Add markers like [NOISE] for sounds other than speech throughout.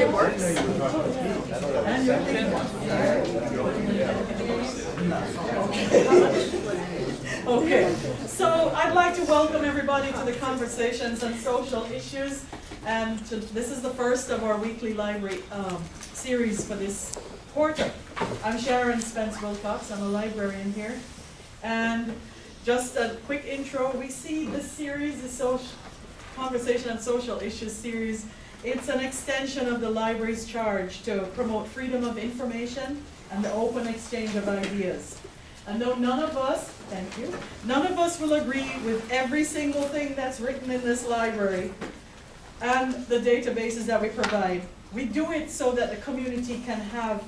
It works. Okay, so I'd like to welcome everybody to the Conversations on Social Issues. And to, this is the first of our weekly library um, series for this quarter. I'm Sharon Spence Wilcox, I'm a librarian here. And just a quick intro, we see this series, is social, Conversation on Social Issues series, it's an extension of the library's charge to promote freedom of information and the open exchange of ideas. And though none of us, thank you, none of us will agree with every single thing that's written in this library and the databases that we provide, we do it so that the community can have,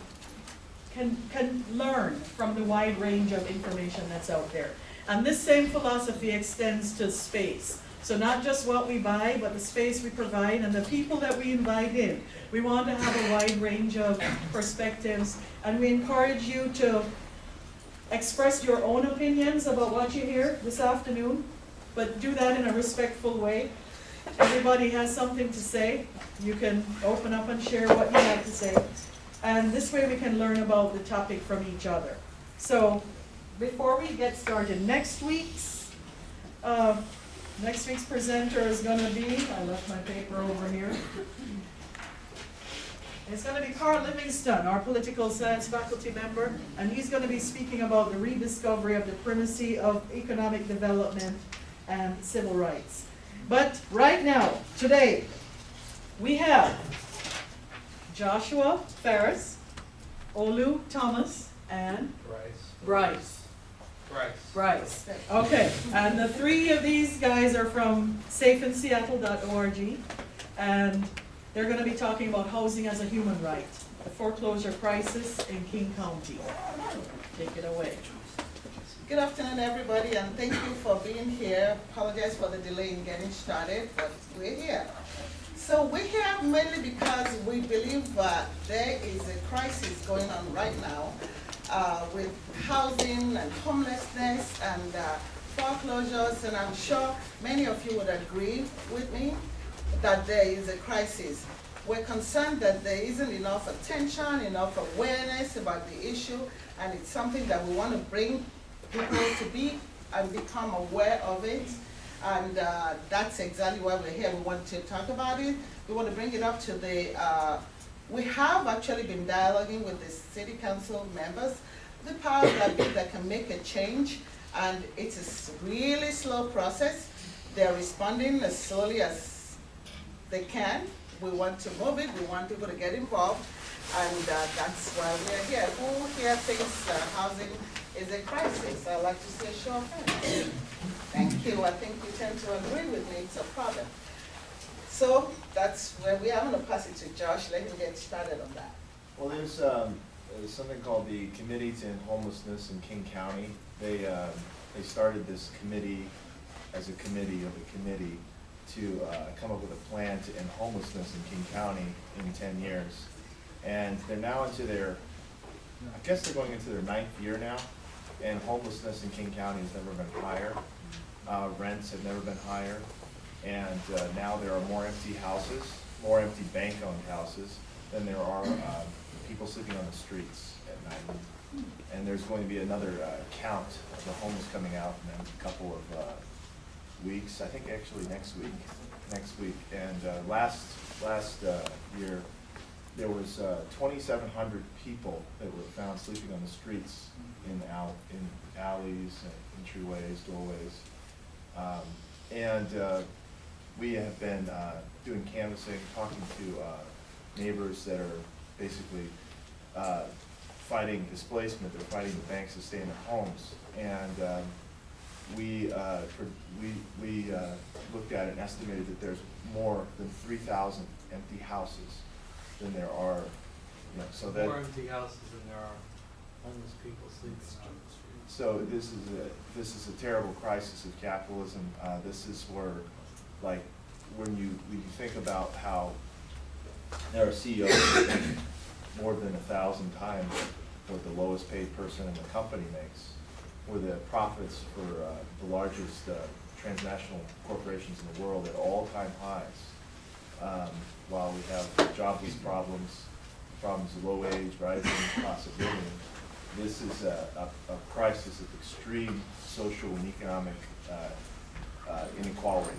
can, can learn from the wide range of information that's out there. And this same philosophy extends to space. So not just what we buy, but the space we provide and the people that we invite in. We want to have a wide range of perspectives, and we encourage you to express your own opinions about what you hear this afternoon, but do that in a respectful way. Everybody has something to say. You can open up and share what you have to say. And this way we can learn about the topic from each other. So before we get started, next week's uh, next week's presenter is going to be, I left my paper over here. It's going to be Carl Livingston, our political science faculty member, and he's going to be speaking about the rediscovery of the primacy of economic development and civil rights. But right now, today, we have Joshua Ferris, Olu Thomas, and Bryce. Bryce. Bryce. Bryce. Okay, and the three of these guys are from safeinseattle.org, and they're going to be talking about housing as a human right, the foreclosure crisis in King County. Take it away. Good afternoon, everybody, and thank you for being here. Apologize for the delay in getting started, but we're here. So we're here mainly because we believe that there is a crisis going on right now uh, with housing and homelessness and uh, foreclosures, and I'm sure many of you would agree with me that there is a crisis. We're concerned that there isn't enough attention, enough awareness about the issue, and it's something that we want to bring people to be and become aware of it. And uh, that's exactly why we're here. We want to talk about it. We want to bring it up to the, uh, we have actually been dialoguing with the city council members, the powers that be that can make a change. And it's a really slow process. They're responding as slowly as they can. We want to move it. We want people to get involved. And uh, that's why we're here. Who here thinks uh, housing is a crisis? I'd like to say show of hands. Thank you. I think you tend to agree with me. It's a problem. So that's where we are. I'm going to pass it to Josh. Let him get started on that. Well, there's, um, there's something called the Committee to End Homelessness in King County. They, uh, they started this committee as a committee of a committee to uh, come up with a plan to end homelessness in King County in ten years. And they're now into their, I guess they're going into their ninth year now, and homelessness in King County has never been higher. Uh, rents have never been higher, and uh, now there are more empty houses, more empty bank-owned houses than there are uh, people sleeping on the streets at night. And there's going to be another uh, count of the homeless coming out in a couple of uh, weeks, I think actually next week, next week. And uh, last, last uh, year, there was uh, 2,700 people that were found sleeping on the streets in al, in alleys, and entryways, doorways. Um, and uh, we have been uh, doing canvassing, talking to uh, neighbors that are basically uh, fighting displacement, they're fighting the banks to stay in their homes. And um, we, uh, for- we, we uh, looked at it and estimated that there's more than three thousand empty houses than there are, you know, so that. More empty houses than there are homeless people sleeping on the streets. So this is a, this is a terrible crisis of capitalism. Uh, this is where, like, when you, when you think about how there are CEOs more than a thousand times what the lowest paid person in the company makes, where the profits for uh, the largest uh, transnational corporations in the world at all-time highs. Um, while we have jobless problems, problems of low wage, rising cost of living, this is a, a, a crisis of extreme social and economic, uh, uh, inequality.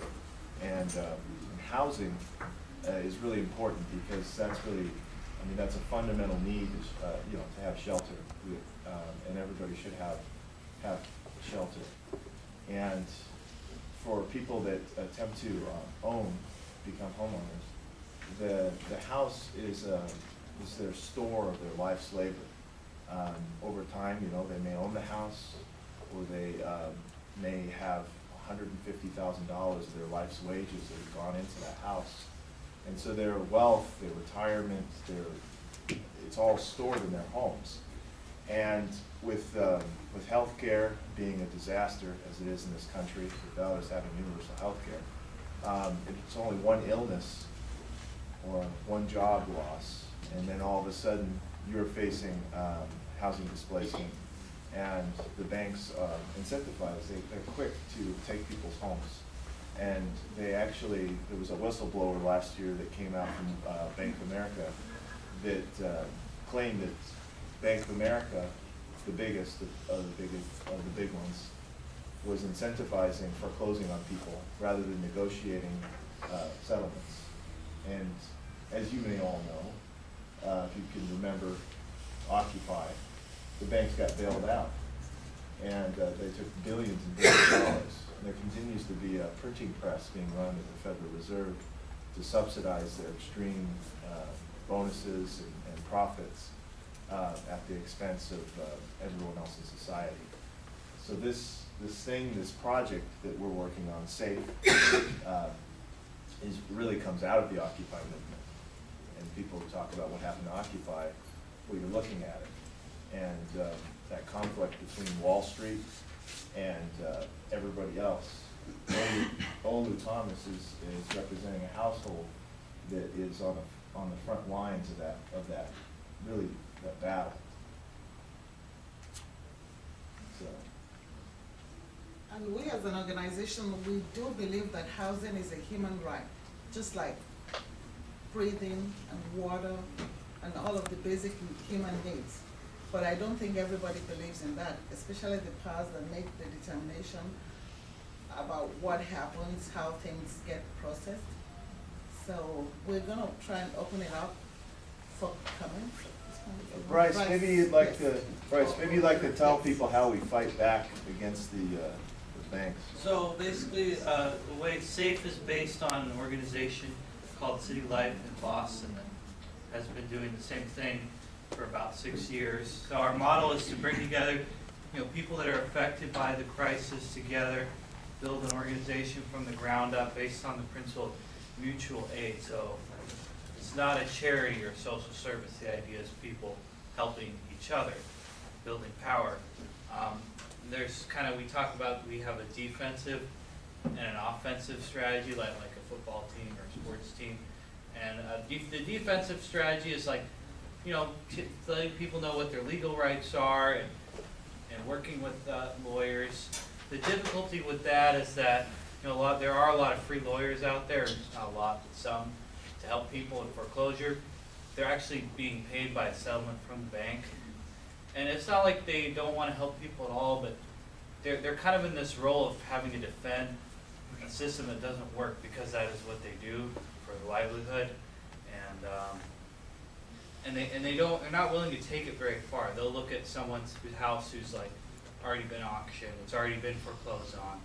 And, um, and housing, uh, is really important because that's really, I mean, that's a fundamental need, uh, you know, to have shelter. We- Um, and everybody should have, have shelter. And for people that attempt to, uh, own, become homeowners, the, the house is, uh, is their store of their life's labor. Um, over time, you know, they may own the house, or they, um, may have hundred and fifty thousand dollars of their life's wages that have gone into that house. And so their wealth, their retirement, their, it's all stored in their homes. And with, um, with healthcare being a disaster, as it is in this country, without us having universal healthcare, um, it's only one illness or one job loss, and then all of a sudden, you're facing, um, housing displacement. And the banks, uh, incentivize, they, they're quick to take people's homes. And they actually, there was a whistleblower last year that came out from, uh, Bank of America that, uh, claimed that Bank of America, the biggest of of the biggest, of the big ones, was incentivizing foreclosing on people rather than negotiating, uh, settlements. And as you may all know, uh, if you can remember Occupy, the banks got bailed out. And, uh, they took billions and billions of dollars. And there continues to be a printing press being run at the Federal Reserve to subsidize their extreme, uh, bonuses and, and profits, uh, at the expense of, uh, everyone else in society. So this, this thing, this project that we're working on, SAFE, uh, is, really comes out of the Occupy movement. And people talk about what happened to Occupy, well, you're looking at it. And, uh, that conflict between Wall Street and, uh, everybody else. Olu Thomas is, is representing a household that is on the, on the front lines of that, of that, really, that battle. So, And we as an organization, we do believe that housing is a human right, just like breathing and water and all of the basic human needs. But I don't think everybody believes in that, especially the powers that make the determination about what happens, how things get processed. So we're gonna try and open it up for comments. Bryce, maybe you'd like yes. to, Bryce, maybe you'd like to tell people how we fight back against the, uh, the banks. So basically, uh, the way SAFE is based on an organization called City Life in Boston that has been doing the same thing for about six years. So our model is to bring together, you know, people that are affected by the crisis together, build an organization from the ground up based on the principle of mutual aid. So it's not a charity or social service. The idea is people helping each other, building power. Um, there's kind of, we talk about, we have a defensive and an offensive strategy, like, like a football team or a sports team. And, uh, the defensive strategy is like, you know, letting people know what their legal rights are and, and working with, uh, lawyers. The difficulty with that is that, you know, a lot, there are a lot of free lawyers out there, not a lot, but some, to help people in foreclosure. They're actually being paid by a settlement from the bank. And it's not like they don't wanna help people at all, but they're, they're kind of in this role of having to defend a system that doesn't work because that is what they do for their livelihood. And, um, and they, and they don't, they're not willing to take it very far. They'll look at someone's house who's like already been auctioned, it's already been foreclosed on,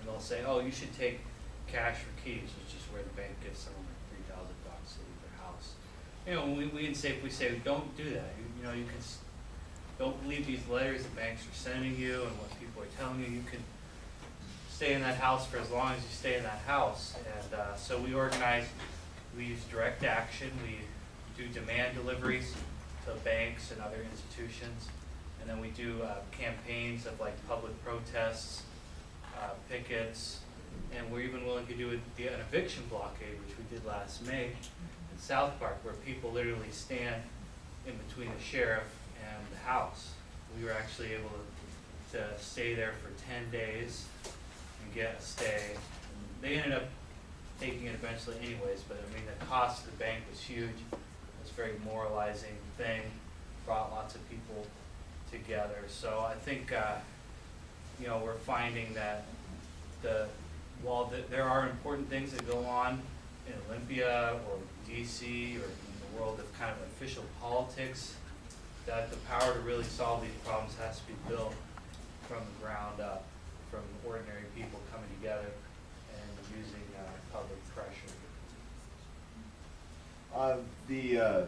and they'll say, oh, you should take cash for keys, which is where the bank gives someone like three thousand bucks to leave their house. You know, we, we say, if we say, don't do that, you, you know, you can, don't believe these letters the banks are sending you and what people are telling you, you can stay in that house for as long as you stay in that house. And, uh, so we organize, we use direct action, we do demand deliveries to banks and other institutions. And then we do, uh, campaigns of like public protests, uh, pickets, and we're even willing to do a- an eviction blockade, which we did last May in South Park, where people literally stand in between the sheriff and the house. We were actually able to, to stay there for ten days and get a stay. They ended up taking it eventually anyways, but I mean, the cost of the bank was huge. It was a very moralizing thing, brought lots of people together. So I think, uh, you know, we're finding that the, while th- there are important things that go on in Olympia or DC or in the world of kind of official politics, that the power to really solve these problems has to be built from the ground up, from ordinary people coming together and using uh, public pressure. Uh, the, uh,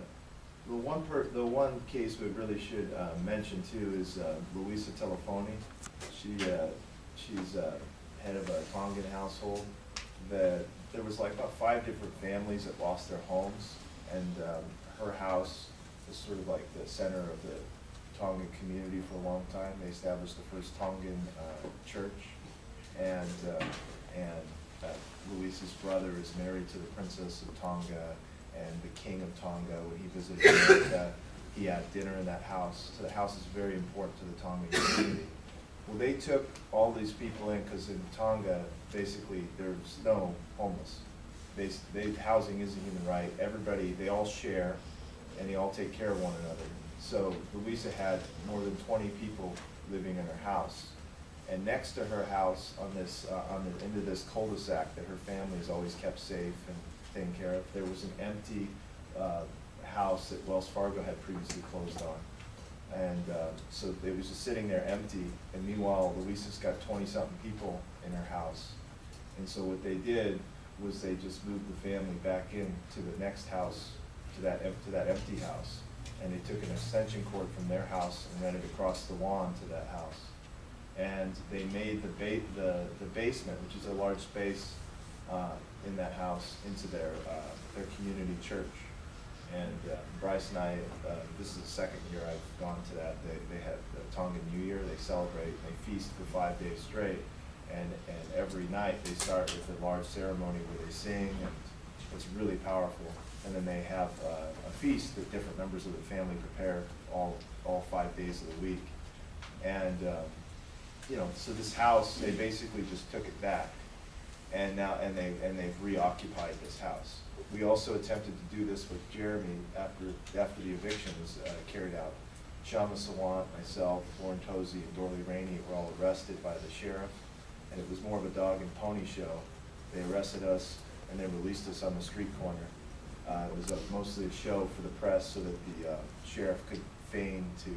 the one per, the one case we really should, uh, mention too is, uh, Luisa Telefoni. She, uh, she's, uh, head of a Tongan household that, there was like about five different families that lost their homes. And, um, her house was sort of like the center of the Tongan community for a long time. They established the first Tongan, church. And, and Luis's brother is married to the Princess of Tonga and the King of Tonga. When he visited [COUGHS] America, he had dinner in that house. So the house is very important to the Tongan community. Well, they took all these people in because in Tonga, basically, there's no homeless. They, they, housing is a human right. Everybody, they all share and they all take care of one another. So Louisa had more than twenty people living in her house. And next to her house, on this, uh, on the, into this cul-de-sac that her family's always kept safe and taken care of, there was an empty, uh, house that Wells Fargo had previously closed on. And, uh, so it was just sitting there empty, and meanwhile, Louisa's got twenty-something people in her house. And so what they did was they just moved the family back in to the next house, to that, to that empty house. And they took an extension cord from their house and ran it across the lawn to that house. And they made the ba- the, the basement, which is a large space, uh, in that house, into their, uh, their community church. And uh, Bryce and I, uh, this is the second year I've gone to that, they, they have the Tongan New Year, they celebrate, they feast for five days straight. And, and every night, they start with a large ceremony where they sing, and it's really powerful. And then they have uh, a feast that different members of the family prepare all, all five days of the week. And, um, you know, so this house, they basically just took it back. And now, and they, and they've reoccupied this house. We also attempted to do this with Jeremy after, after the eviction was uh, carried out. Kshama Sawant, myself, Lauren Tozy, and Dorli Rainey were all arrested by the sheriff. And it was more of a dog and pony show. They arrested us and they released us on the street corner. Uh, it was a- mostly a show for the press so that the uh, sheriff could feign to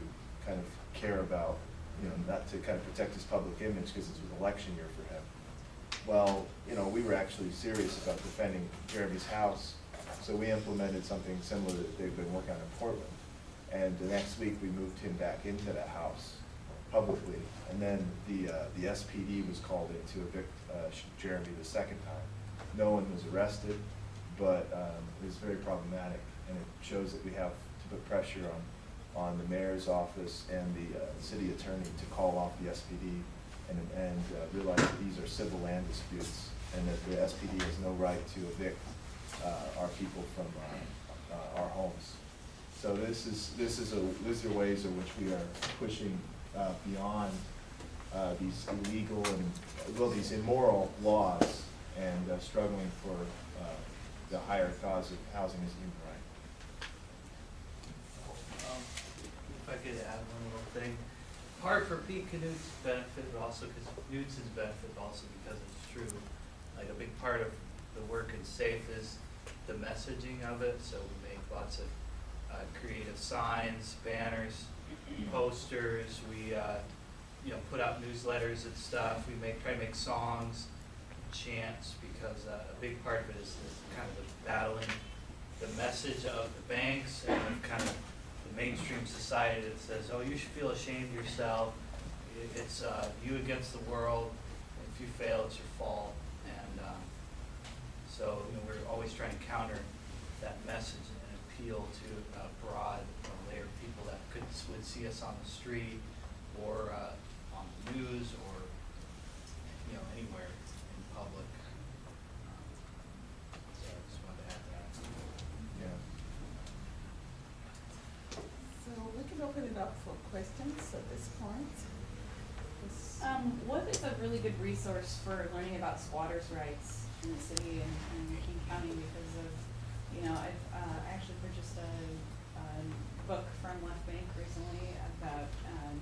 kind of care about, you know, not to kind of protect his public image because it was an election year. Well, you know, we were actually serious about defending Jeremy's house, so we implemented something similar that they've been working on in Portland. And the next week, we moved him back into that house publicly, and then the, uh, the SPD was called in to evict, uh, Jeremy the second time. No one was arrested, but, um, it was very problematic, and it shows that we have to put pressure on, on the mayor's office and the, uh, city attorney to call off the SPD and, and uh, realize that these are civil land disputes, and that the SPD has no right to evict, uh, our people from, uh, uh, our homes. So this is, this is a, these are ways in which we are pushing, uh, beyond, uh, these illegal and, well, these immoral laws and struggling for, the higher cause of housing as a human right. Um, If I could add one little thing, part for Pete Canute's benefit, but also because Knudsen's benefit, but also because it's true. Like a big part of the work in SAFE is the messaging of it, so we make lots of uh, creative signs, banners, [CLEARS THROAT] posters, we, uh, you know, put out newsletters and stuff, we make, try to make songs, chants, because uh, a big part of it is is kind of the battling the message of the banks and kind of the mainstream society that says, oh, you should feel ashamed of yourself. It's uh, you against the world. If you fail, it's your fault. And um, so, you know, we're always trying to counter that message and appeal to a broad layer of people that could, would see us on the street or uh, on the news or, you know, anywhere in public. Um, So I just wanted to add that. Yeah. Open it up for questions at this point. Um, what is a really good resource for learning about squatters' rights in the city and, and King County because of, you know, I've, uh, I actually purchased a, a book from Left Bank recently about, um,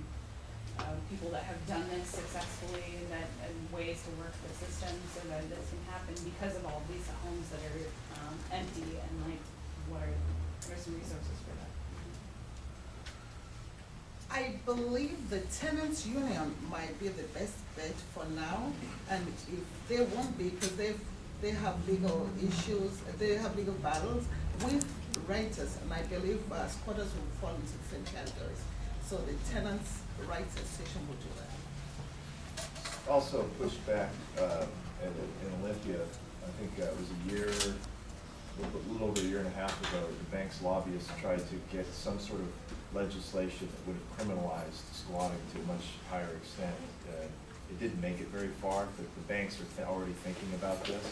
uh, people that have done this successfully and that, and ways to work the system so that this can happen because of all these homes that are, um, empty and like, what are, what are some resources for? I believe the tenants union might be the best bet for now, and if they won't be, because they've, they have legal issues, they have legal battles with renters, and I believe uh, squatters will fall into the same categories. So the tenants' rights association will do that. Also pushed back, uh, in, Olympia, I think uh, it was a year, a little over a year and a half ago, the bank's lobbyists tried to get some sort of legislation that would have criminalized squatting to a much higher extent. Uh, It didn't make it very far, but the banks are th- already thinking about this.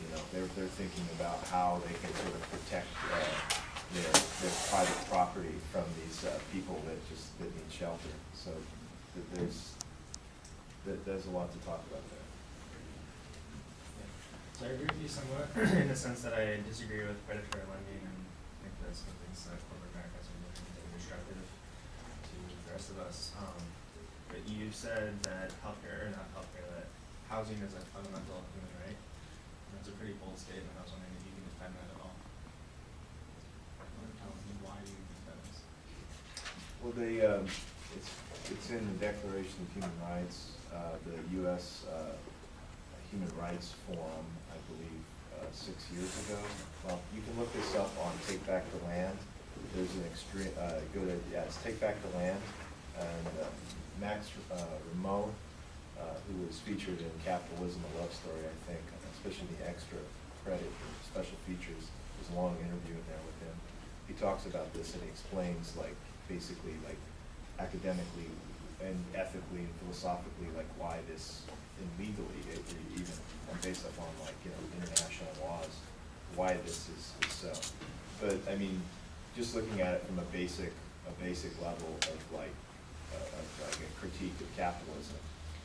You know, they're, they're thinking about how they can sort of protect, uh, their, their private property from these, uh, people that just, that need shelter. So th- there's, that, there's a lot to talk about there. So I agree with you somewhat [CLEARS THROAT] in the sense that I disagree with predatory lending and think that some things that corporate are doing that are destructive to the rest of us. Um, but you said that healthcare, or not healthcare, that housing is a fundamental human right. And That's a pretty bold statement. I was wondering if you can defend that at all. Or tell me why you think that is. Well, they, um, it's, it's in the Declaration of Human Rights, uh, the US, uh, Human Rights Forum, I believe, uh, six years ago. Well, you can look this up on Take Back the Land. There's an extreme, uh, go to, yeah, it's Take Back the Land. And, uh, Max, uh, Rameau, uh, who was featured in Capitalism, a Love Story, I think, especially the extra credit for special features. There's a long interview in there with him. He talks about this and he explains like, basically like academically and ethically and philosophically, like why this, and legally, it, even, based upon like, you know, international laws, why this is, is so. But, I mean, just looking at it from a basic, a basic level of like, uh, of like a critique of capitalism,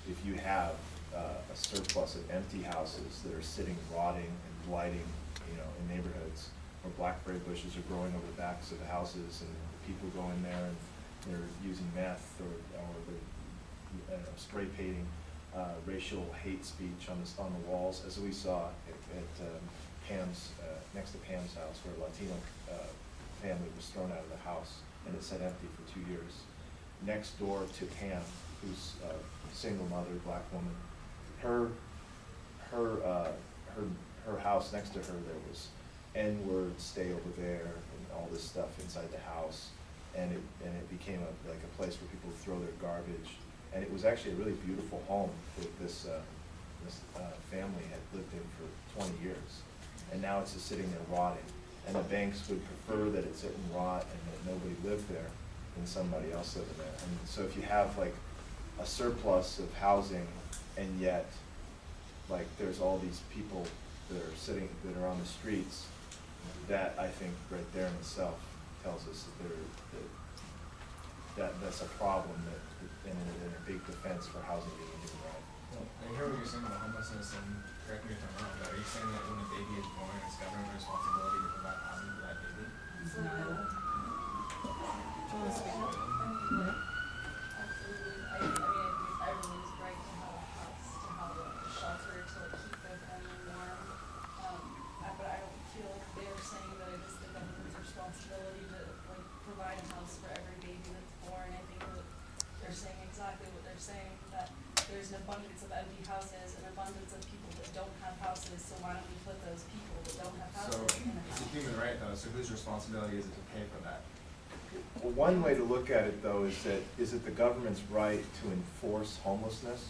if you have, uh, a surplus of empty houses that are sitting rotting and blighting, you know, in neighborhoods where blackberry bushes are growing over the backs of the houses and people go in there and they're using meth or, or they're, spray painting, uh, racial hate speech on the, on the walls, as we saw at, at um, Pam's, uh, next to Pam's house, where Latino, uh, family was thrown out of the house and it sat empty for two years. Next door to Pam, who's a single mother, black woman, her, her, uh, her, her house next to her, there was N-word, stay over there, and all this stuff inside the house. And it, and it became a, like a place where people throw their garbage. And it was actually a really beautiful home that this, uh, this, uh, family had lived in for twenty years. And now it's just sitting there rotting. And the banks would prefer that it sit and rot and that nobody lived there than somebody else living there. And so if you have like a surplus of housing and yet like there's all these people that are sitting, that are on the streets, that I think right there in itself tells us that there, that, that, that's a problem that, and a, and a big defense for housing being right. Well, I hear what you're saying about homelessness, and correct me if I'm wrong, but are you saying that when baby is born, it's government responsibility to provide housing for that baby? Do you wanna speak up? Absolutely, I, I mean, everyone's right to have a house, to have a shelter, to like keep their family warm. Um, I- but I don't feel like they're saying that it is the government's responsibility to like provide a house for every baby that's born. I think that they're saying exactly what they're saying, that there's an abundance of empty houses, an abundance of people that don't have houses, so why don't we put those people that don't have So, houses in a it's a house? human right though, so whose responsibility is it to pay for that? Well, one way to look at it though is that, is it the government's right to enforce homelessness?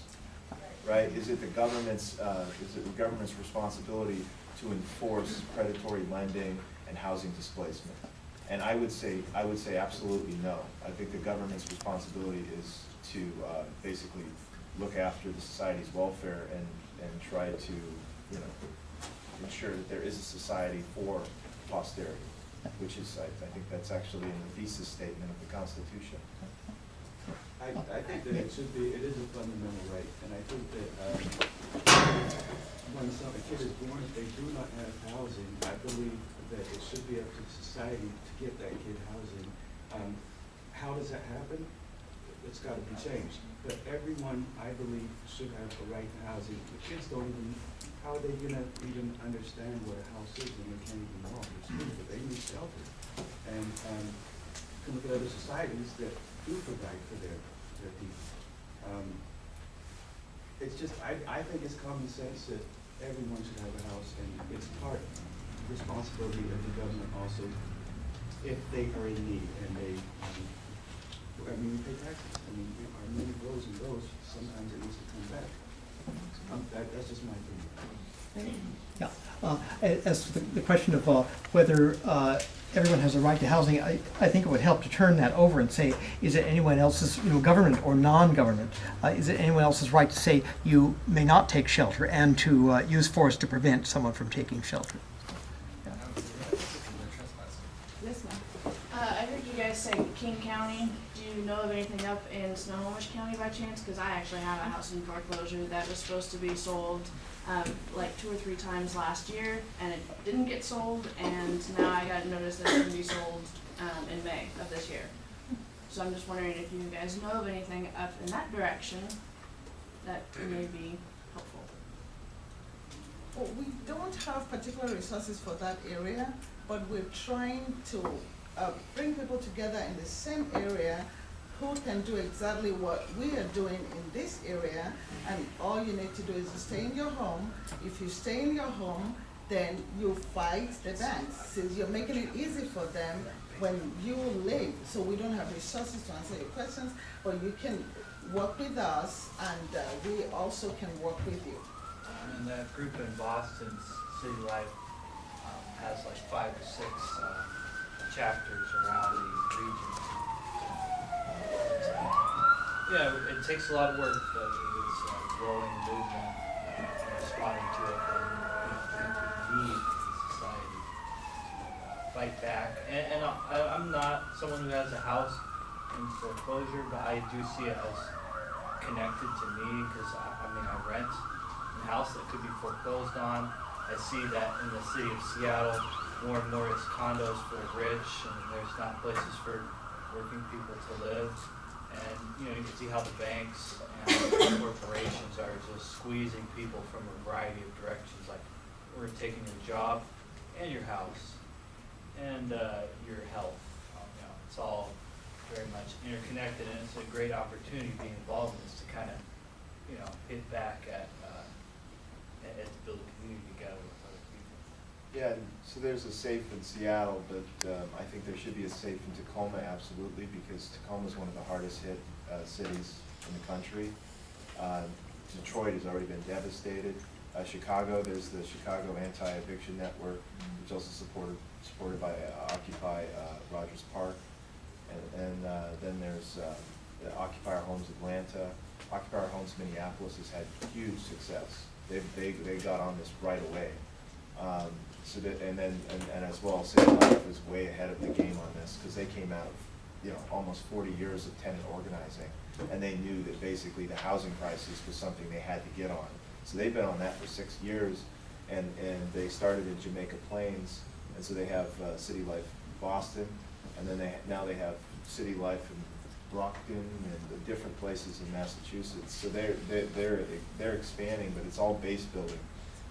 right? Is it the government's, uh, is it the government's responsibility to enforce predatory lending and housing displacement? And I would say, I would say absolutely no. I think the government's responsibility is to, uh, basically look after the society's welfare and, and try to, you know, ensure that there is a society for posterity, which is, I, I think that's actually in the thesis statement of the Constitution. I, I, think that it should be, it is a fundamental right, and I think that, um, when some, a kid is born, if they do not have housing, I believe that it should be up to society to get that kid housing. Um, how does that happen? It's gotta be changed, but everyone, I believe, should have a right to housing. The kids don't even, how are they gonna even understand what a house is when they can't even walk or they need shelter. And, um, you can look at other societies that do provide for their, their people. Um, it's just, I, I think it's common sense that everyone should have a house, and it's part responsibility of the government also, if they are in need, and they, um, I mean, we pay taxes, I mean, our money goes and goes, sometimes it needs to come back. Um, that, that's just my opinion. Yeah, uh, a- as to the, the question of, uh, whether, uh, everyone has a right to housing, I, I think it would help to turn that over and say, is it anyone else's, you know, government or non-government? Uh, is it anyone else's right to say you may not take shelter and to, uh, use force to prevent someone from taking shelter? I would say that, because they're trespassing. Yes, ma'am. Uh, I heard you guys say King County. You know of anything up in Snohomish County by chance? Cause I actually have a house in foreclosure that was supposed to be sold, um, like two or three times last year, and it didn't get sold, and now I got notice that it's gonna be sold, um, in May of this year. So I'm just wondering if you guys know of anything up in that direction that may be helpful. Well, we don't have particular resources for that area, but we're trying to uh, bring people together in the same area who can do exactly what we are doing in this area. And all you need to do is stay in your home. If you stay in your home, then you fight the banks. Since you're making it easy for them when you leave. So we don't have resources to answer your questions, but you can work with us and uh, we also can work with you. And that group in Boston, City Life, um, has like five or six, uh, chapters around the regions. Yeah, it takes a lot of work, but it is a growing movement, uh, responding to it, and, the need the society to fight back. And, and I, I'm not someone who has a house in foreclosure, but I do see it as connected to me, cause I, I mean, I rent a house that could be foreclosed on. I see that in the city of Seattle, more and more it's condos for the rich, and there's not places for working people to live. And, you know, you can see how the banks and [COUGHS] corporations are just squeezing people from a variety of directions, like, we're taking your job and your house and, uh, your health. Um, you know, it's all very much interconnected, and it's a great opportunity being involved in this to kind of, you know, hit back at, uh, and to build community together. Yeah, so there's a safe in Seattle, but um, I think there should be a safe in Tacoma, absolutely, because Tacoma is one of the hardest hit uh, cities in the country. Uh, Detroit has already been devastated. Uh, Chicago, there's the Chicago Anti-Eviction Network, which also supported, supported by uh, Occupy uh, Rogers Park. And, and uh, then there's the Occupy Our Homes Atlanta. Occupy Our Homes Minneapolis has had huge success. They, they, they got on this right away. Um, so that, and then, and, and as well, City Life is way ahead of the game on this, because they came out of, you know, almost forty years of tenant organizing. And they knew that basically the housing crisis was something they had to get on. So they've been on that for six years, and, and they started in Jamaica Plains, and so they have, uh, City Life Boston, and then they, now they have City Life in Brockton and the different places in Massachusetts. So they're, they're, they're, they're expanding, but it's all base building.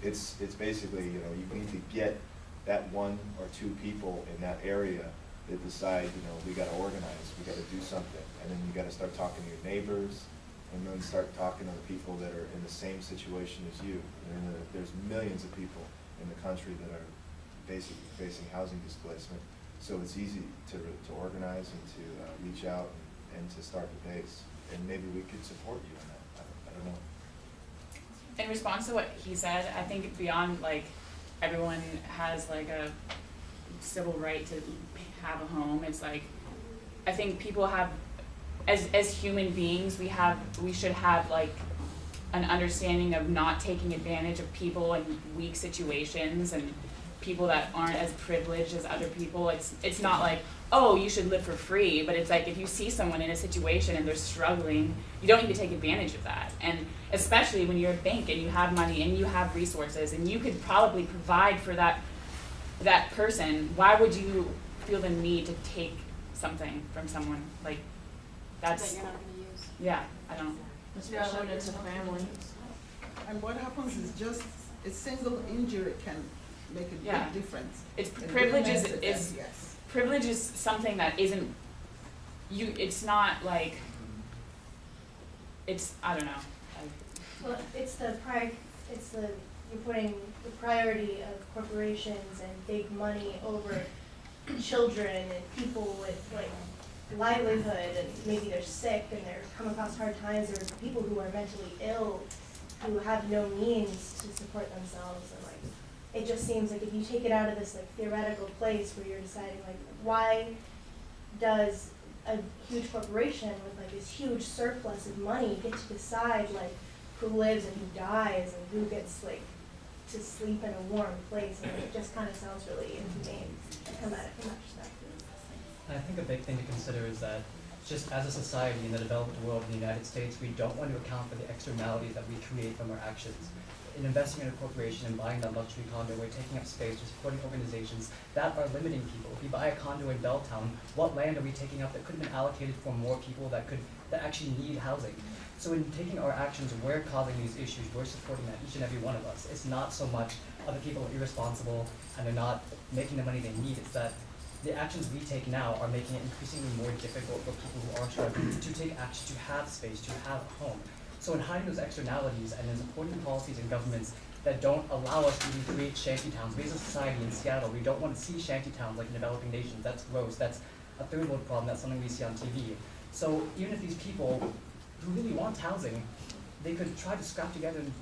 It's, it's basically, you know, you need to get that one or two people in that area that decide, you know, we gotta organize, we gotta do something. And then you gotta start talking to your neighbors, and then start talking to the people that are in the same situation as you. And there's millions of people in the country that are basically facing housing displacement. So it's easy to, to organize and to uh, reach out and, and to start the base. And maybe we could support you in that, I don't, I don't know. In response to what he said, I think beyond like everyone has like a civil right to have a home, it's like I think people have as as human beings we have we should have like an understanding of not taking advantage of people in weak situations and people that aren't as privileged as other people. It's it's not like, oh, you should live for free, but it's like if you see someone in a situation and they're struggling, you don't need to take advantage of that. And especially when you're a bank and you have money and you have resources and you could probably provide for that that person, why would you feel the need to take something from someone? Like that's That you're not gonna use. yeah, I don't Especially when it's a family. And what happens is just a single injury can make a Yeah. big difference. it's in privilege is, different is incidents, Yes. privilege is something that isn't you it's not like it's I don't know. I, Well, it's the pri- it's the, you're putting the priority of corporations and big money over children and people with like livelihood and maybe they're sick and they're come across hard times, or people who are mentally ill who have no means to support themselves and like, it just seems like if you take it out of this like theoretical place where you're deciding like, why does a huge corporation with like this huge surplus of money get to decide like who lives and who dies and who gets like to sleep in a warm place and it just kind of sounds really inhumane to come at it from that perspective. I think a big thing to consider is that just as a society in the developed world in the United States, we don't want to account for the externalities that we create from our actions. In investing in a corporation and buying that luxury condo, we're taking up space, we're supporting organizations that are limiting people. If we buy a condo in Belltown, what land are we taking up that could have been allocated for more people that could that actually need housing? So in taking our actions, we're causing these issues, we're supporting that, each and every one of us. It's not so much other people are irresponsible and they're not making the money they need, it's that the actions we take now are making it increasingly more difficult for people who are struggling to take action, to have space, to have a home. So in hiding those externalities and in supporting policies and governments that don't allow us to create shanty towns, we as a society in Seattle, we don't want to see shanty towns like in developing nations, that's gross, that's a third world problem, that's something we see on TV. So even if these people who really want housing, they could try to scrap together and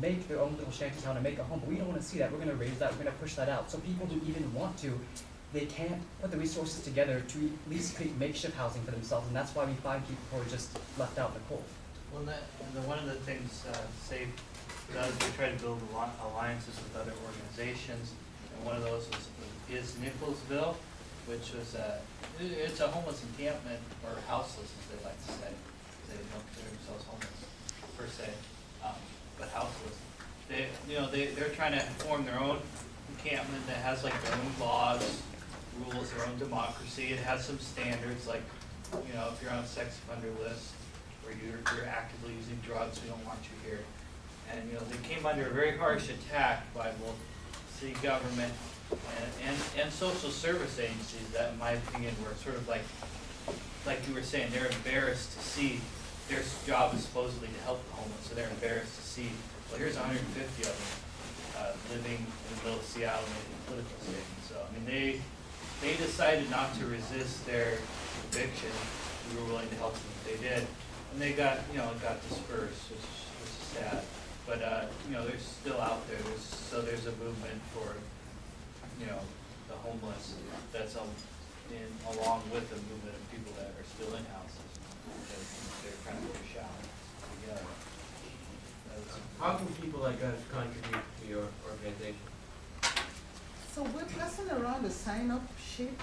make their own little shanty town and make a home, but we don't wanna see that, we're gonna raise that, we're gonna push that out. So people who even want to, they can't put the resources together to at least create makeshift housing for themselves, and that's why we find people who are just left out in the cold. Well, that, the, one of the things, uh, SAFE does, we try to build alliances with other organizations, and one of those was, is Nickelsville, which was a, it's a homeless encampment, or houseless, as they like to say. They don't consider themselves homeless, per se, um, but houseless. They, you know, they, they're trying to form their own encampment that has like their own laws, rules, their own democracy, it has some standards, like, you know, if you're on a sex offender list, or you're, you're actively using drugs, we don't want you here. And, you know, they came under a very harsh attack by both city government and, and, and social service agencies that, in my opinion, were sort of like, like you were saying, they're embarrassed to see, their job is supposedly to help the homeless, so they're embarrassed to see, well, here's hundred and fifty of them, uh, living in the middle of Seattle making political statements. So, I mean, they, they decided not to resist their eviction, we were willing to help them if they did. And they got, you know, got dispersed, which, which is sad. But, uh, you know, they're still out there, there's, so there's a movement for, you know, the homeless that's um, in, along with the movement of people that are still in houses. Because they're kind of overshadowed together. That's- How can people like us contribute to your organization? So we're passing around a sign-up sheet,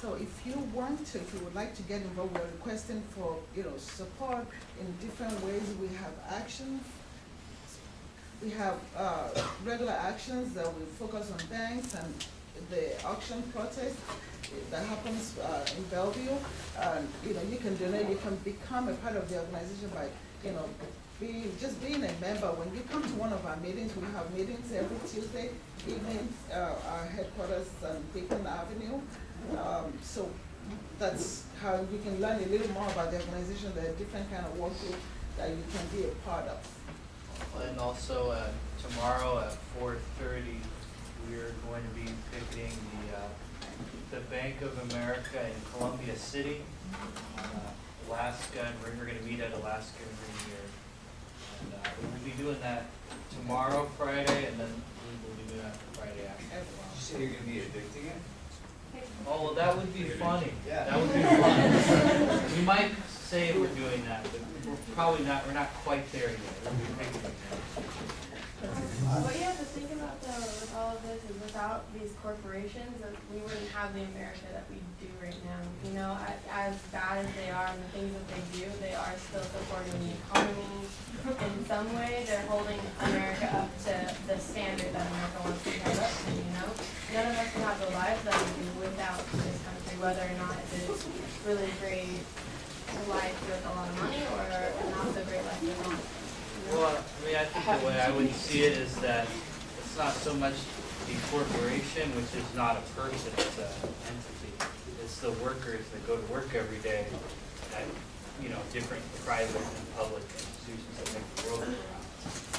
so if you want to, if you would like to get involved, we're requesting for, you know, support in different ways. We have actions. We have, uh, regular actions that we focus on banks and the auction protest that happens, uh, in Bellevue. You know, you can donate, you can become a part of the organization by, you know, being, just being a member. When you come to one of our meetings, we have meetings every Tuesday evening, uh, our headquarters on Beacon Avenue. Um, so that's how you can learn a little more about the organization, there are different kind of work groups that you can be a part of. And also, uh, tomorrow at four thirty, we're going to be picketing the, uh, the Bank of America in Columbia City, uh, Alaska, and we're, we're gonna meet at Alaska every year. And, uh, we will be doing that tomorrow, Friday, and then we will be doing that Friday after. as you say you're gonna be evicting it? Oh, well, that would be funny. That would be fun. We might say we're doing that, but we're probably not, we're not quite there yet. We'll be picketing. What you have to think about though, with all of this this is without these corporations, we wouldn't have the America that we do right now. You know, a- as bad as they are and the things that they do, they are still supporting the economy. In some way, they're holding America up to the standard that America wants to hold up to, you know? None of us can have the lives that we do without this country, whether or not it's really great life with a lot of money or not so great life with know? Well, I mean, I think the way I would see it is that it's not so much the corporation, which is not a person, it's an entity. It's the workers that go to work every day at, you know, different private and public institutions that make the world go round.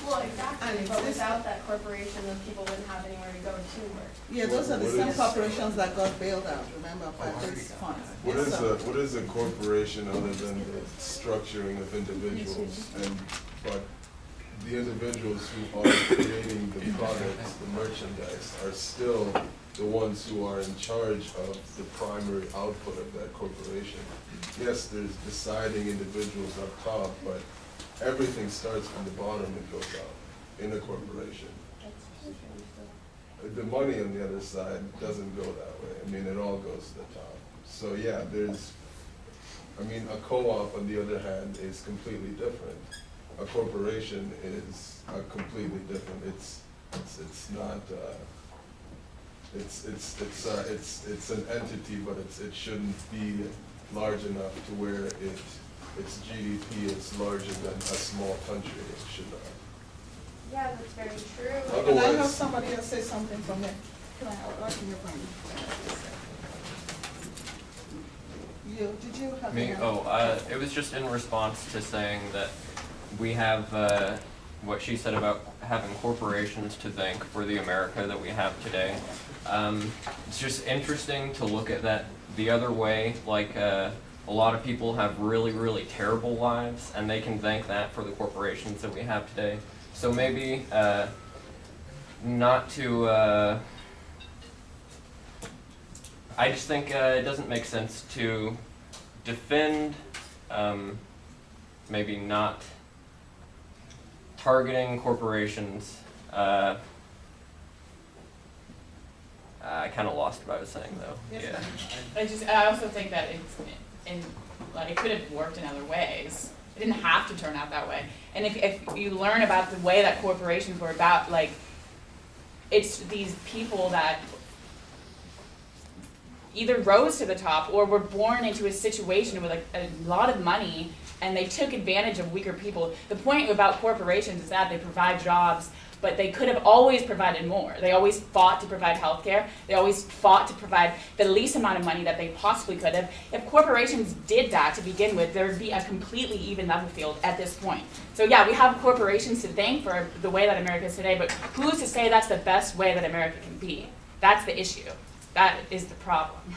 Well, exactly, And but this- without that corporation, those people wouldn't have anywhere to go to work. Yeah, those are the same corporations that got bailed out, remember, by oh, these funds. What Yes, is sir. a, what is a corporation other than the structuring of individuals? And, but the individuals who are creating the products, the merchandise, are still the ones who are in charge of the primary output of that corporation. Yes, there's deciding individuals up top, but everything starts from the bottom and goes out in a corporation. The money on the other side doesn't go that way. I mean, it all goes to the top. So, yeah, there's, I mean, a co-op, on the other hand, is completely different. A corporation is uh, completely different. It's, it's, it's not, uh, it's, it's, it's, uh, it's, it's an entity, but it's, it shouldn't be large enough to where it, its GDP is larger than a small country. It should not. Yeah, that's very true. Can I have somebody else say something from there? Can I, I'd like to hear from you. You, did you have? Me, oh, uh, it was just in response to saying that we have, uh, what she said about having corporations to thank for the America that we have today. Um, it's just interesting to look at that the other way, like, uh, a lot of people have really, really terrible lives, and they can thank that for the corporations that we have today. So maybe, uh, not to, uh, I just think uh, it doesn't make sense to defend, um, maybe not targeting corporations. Uh, I kind of lost what I was saying though. Yes, yeah. I just, I also think that it's, like, it could have worked in other ways. It didn't have to turn out that way. And if, if you learn about the way that corporations were about, like, it's these people that either rose to the top or were born into a situation with a lot of money and they took advantage of weaker people. The point about corporations is that they provide jobs, but they could have always provided more. They always fought to provide health care. They always fought to provide the least amount of money that they possibly could have. If corporations did that to begin with, there would be a completely even level field at this point. So yeah, we have corporations to thank for the way that America is today, but who's to say that's the best way that America can be? That's the issue. That is the problem. [LAUGHS]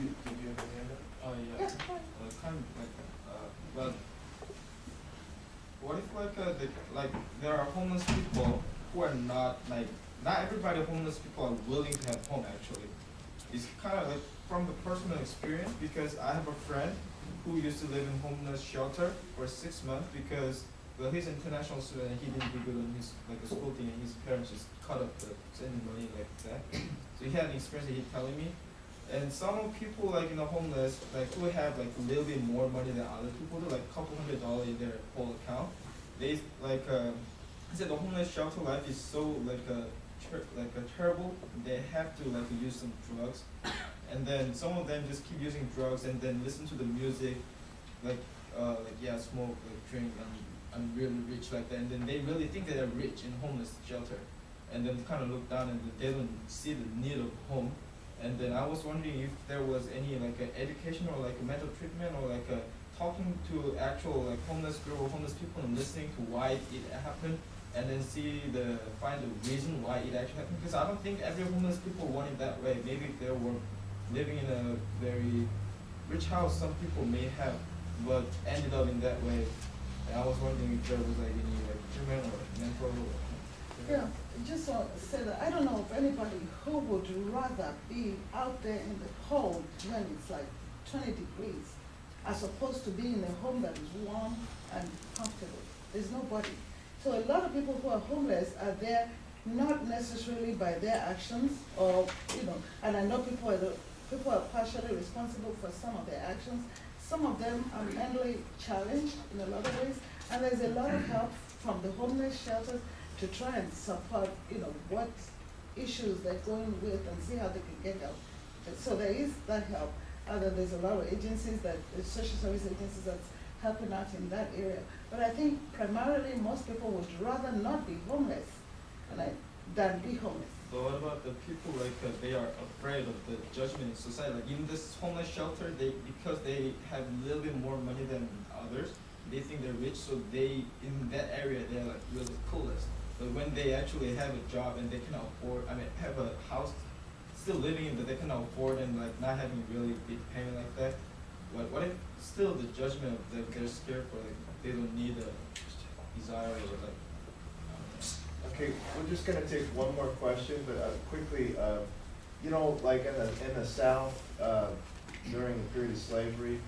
You, did you have a hand up? Oh, yeah. Uh, kind of like, uh, well, what if like, uh, the, like, there are homeless people who are not, like, not everybody homeless people are willing to have home actually. It's kind of like from the personal experience because I have a friend who used to live in homeless shelter for six months because, well, he's an international student and he didn't do good on his, like, a school thing and his parents just cut off the sending money like that. So he had an experience that he telling me. And some people like you know homeless like who have like a little bit more money than other people do, like a couple hundred dollars in their whole account. They like uh, he said the homeless shelter life is so like a ter- like a terrible. They have to like use some drugs, and then some of them just keep using drugs and then listen to the music, like uh like yeah smoke like drink and I'm really rich like that. And then they really think that they're rich in homeless shelter, and then kind of look down and they don't see the need of home. And then I was wondering if there was any like a education or like a mental treatment or like a talking to actual like homeless girl or homeless people and listening to why it happened and then see the find the reason why it actually happened because I don't think every homeless people want it that way. Maybe if they were living in a very rich house, some people may have, but ended up in that way. And I was wondering if there was like any like treatment or mental. Or, Yeah, just to say that I don't know of anybody who would rather be out there in the cold when it's like twenty degrees as opposed to being in a home that is warm and comfortable. there's nobody. So a lot of people who are homeless are there not necessarily by their actions or, you know, and I know people are, the- people are partially responsible for some of their actions. Some of them are mentally challenged in a lot of ways, and there's a lot of help from the homeless shelters to try and support, you know, what issues they're going with and see how they can get help. So there is that help, other there's a lot of agencies that, social service agencies that's helping out in that area. But I think primarily, most people would rather not be homeless, I, than be homeless. But what about the people like uh, they are afraid of the judgment in society? Like in this homeless shelter, they because they have a little bit more money than others, they think they're rich, so they in that area they're like really coolest. But when they actually have a job and they can afford, I mean, have a house, still living in they can afford and like not having really big payment like that. What what if still the judgment of them they're scared for like they don't need a desire or like. Okay, we're just gonna take one more question, but uh, quickly, uh, you know, like in the, in the South, uh, during the period of slavery,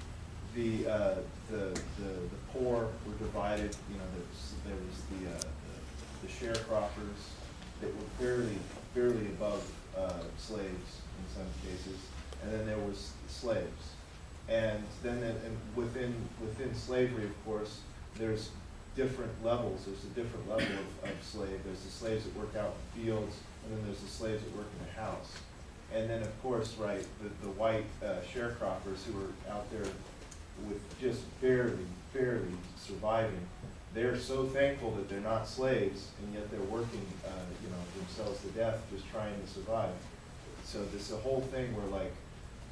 the, uh, the, the the poor were divided, you know, there was, there was the, uh, the- the sharecroppers that were barely, barely above uh, slaves in some cases, and then there was slaves. And then, and within, within slavery, of course, there's different levels, there's a different level of, of slave. There's the slaves that work out in fields, and then there's the slaves that work in the house. And then, of course, right, the, the white uh, sharecroppers who are out there with just barely, barely surviving, they're so thankful that they're not slaves, and yet they're working, uh, you know, themselves to death, just trying to survive. So this, the whole thing where like,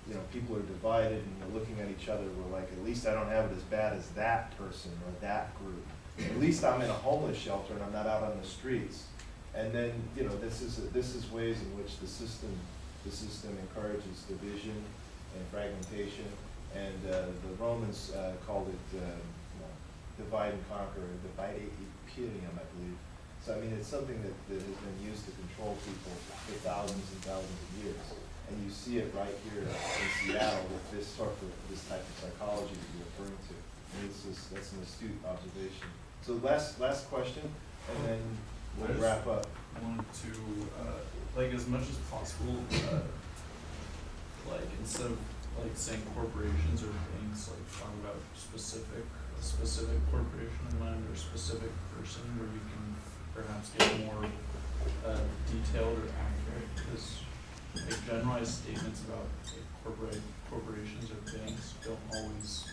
you know, people are divided and they're looking at each other, we're like, at least I don't have it as bad as that person or that group. At least I'm in a homeless shelter and I'm not out on the streets. And then, you know, this is, this is ways in which the system, the system encourages division and fragmentation. And uh, the Romans uh, called it, know, divide and conquer, divide imperium, I believe. So I mean, it's something that, that has been used to control people for thousands and thousands of years. And you see it right here in Seattle with this sort of, this type of psychology that you're referring to. And it's just, that's an astute observation. So last, last question, and then we'll wrap up. wanted to, uh, like, as much as possible, uh, like, instead of, like, saying corporations or banks, like, talk about specific, specific corporation in mind or specific person where you can perhaps get more, uh, detailed or accurate, because, like, generalized statements about, like, corporate, corporations or banks don't always,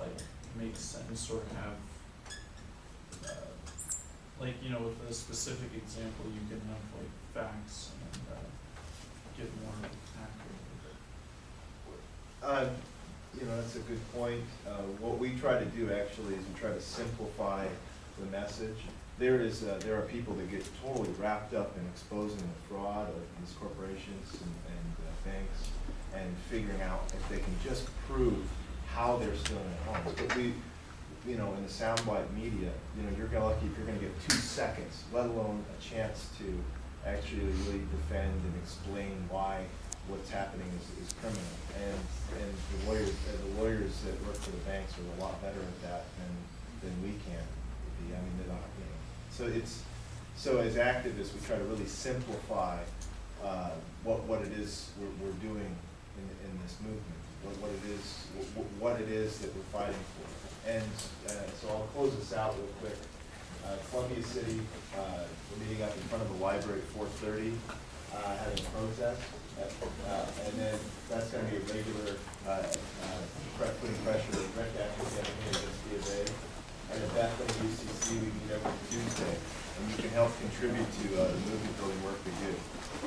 like, make sense or have, uh, like, you know, with a specific example, you can have like facts and, uh, get more accurate. Uh, You know, that's a good point. Uh, What we try to do actually is we try to simplify the message. There is, uh, there are people that get totally wrapped up in exposing the fraud of these corporations and and, uh, banks and figuring out if they can just prove how they're stealing homes. But we, you know, in the soundbite media, you know, you're gonna lucky if you're gonna get two seconds, let alone a chance to actually really defend and explain why what's happening is, is criminal. And, and the lawyers, the lawyers that work for the banks are a lot better at that than, than we can be. I mean, they're not, you know. So it's, so as activists, we try to really simplify, uh, what, what it is we're, we're doing in, in this movement, what, what it is, what, what it is that we're fighting for. And, uh, so I'll close this out real quick. Uh, Columbia City, uh, we're meeting up in front of the library at four thirty, uh, having a protest. And then that's gonna be a regular, uh, uh, putting pressure, direct action campaign against B of A. And at Bethel UCC, we meet every Tuesday, and you can help contribute to, uh, the movement building work we do.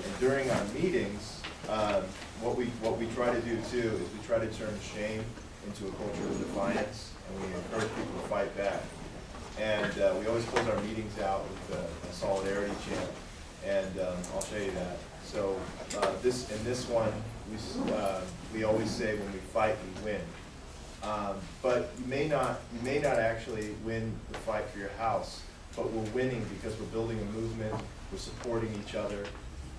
And during our meetings, um, what we, what we try to do too, is we try to turn shame into a culture of defiance, and we encourage people to fight back. And uh, we always close our meetings out with a- a solidarity chant, and um, I'll show you that. So uh, this in this one, we, uh, we always say when we fight, we win. Um, but you may not you may not actually win the fight for your house, but we're winning because we're building a movement, we're supporting each other,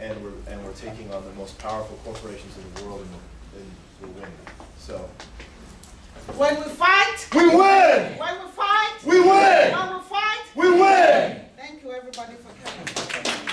and we're and we're taking on the most powerful corporations in the world, and we're, and we're winning. So. When we fight, we win. When we fight, we win. When we fight, we win. Thank you, everybody, for coming.